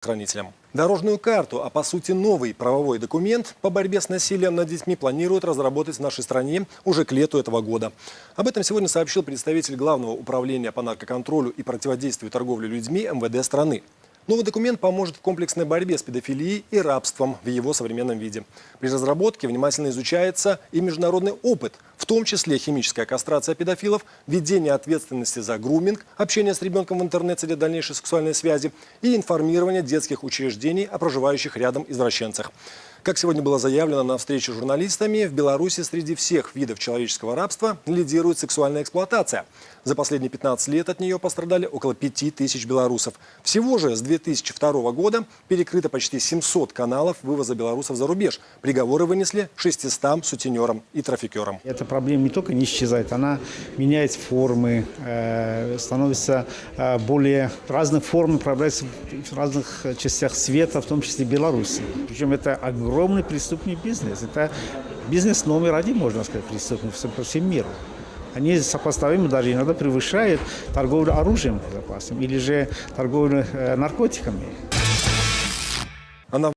правоохранителям. Дорожную карту, а по сути новый правовой документ по борьбе с насилием над детьми планируют разработать в нашей стране уже к лету этого года. Об этом сегодня сообщил представитель Главного управления по наркоконтролю и противодействию торговле людьми МВД страны. Новый документ поможет в комплексной борьбе с педофилией и рабством в его современном виде. При разработке внимательно изучается и международный опыт, в том числе химическая кастрация педофилов, введение ответственности за груминг, общение с ребенком в интернете для дальнейшей сексуальной связи и информирование детских учреждений о проживающих рядом извращенцах. Как сегодня было заявлено на встрече с журналистами, в Беларуси среди всех видов человеческого рабства лидирует сексуальная эксплуатация. За последние 15 лет от нее пострадали около 5 тысяч белорусов. Всего же с 2002 года перекрыто почти 700 каналов вывоза белорусов за рубеж. Приговоры вынесли 600 сутенерам и трафикерам. Эта проблема не только не исчезает, она меняет формы, э, становится э, более разных форм, проявляется в разных частях света, в том числе Беларуси. Причем это огромный преступный бизнес. Это бизнес номер один, можно сказать, преступный по всему миру. Они сопоставимы, даже иногда превышают торговлю оружием безопасным или же торговлю э, наркотиками. Она